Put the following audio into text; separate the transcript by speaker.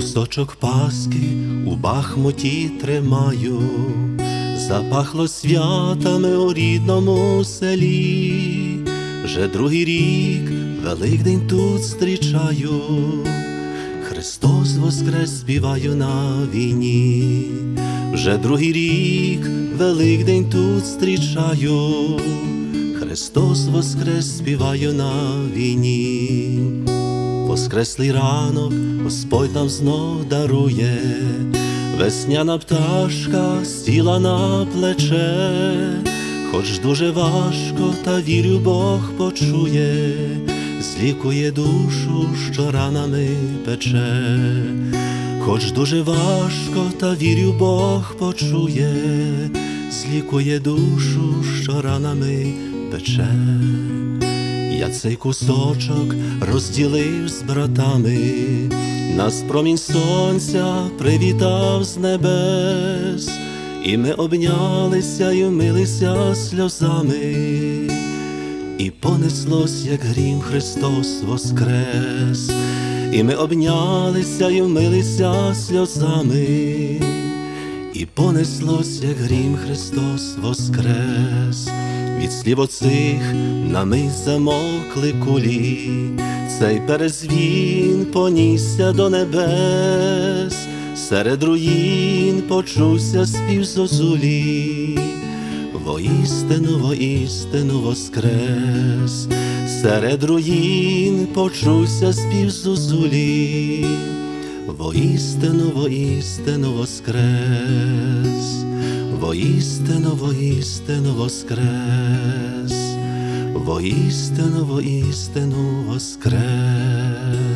Speaker 1: Кусочок паски у бахмуті тримаю, запахло святами у рідному селі, вже другий рік Великдень тут зустрічаю, Христос воскрес співаю на війні, вже другий рік Великдень тут зустрічаю, Христос воскрес співаю на війні. Воскреслий ранок Господь нам знов дарує, весняна пташка сіла на плече, хоч дуже важко, та вірю, Бог почує, злікує душу, що ранами пече, хоч дуже важко, та вірю, Бог почує, злікує душу, що ранами пече. Я цей кусочок розділив з братами, нас промінь сонця привітав з небес, і ми обнялися й умилися сльозами, і понеслось, як грім Христос воскрес, і ми обнялися й умилися сльозами, і понеслось, як грім Христос воскрес. Від слів оцих на мить замовкли кулі, цей перезвін понісся до небес, серед руїн почувся спів зозулі, воістину, воістину воскрес, серед руїн почувся спів зозулі, воістину, воістину воскрес. Воістину, воістину воскрес, воістину, воістину воскрес.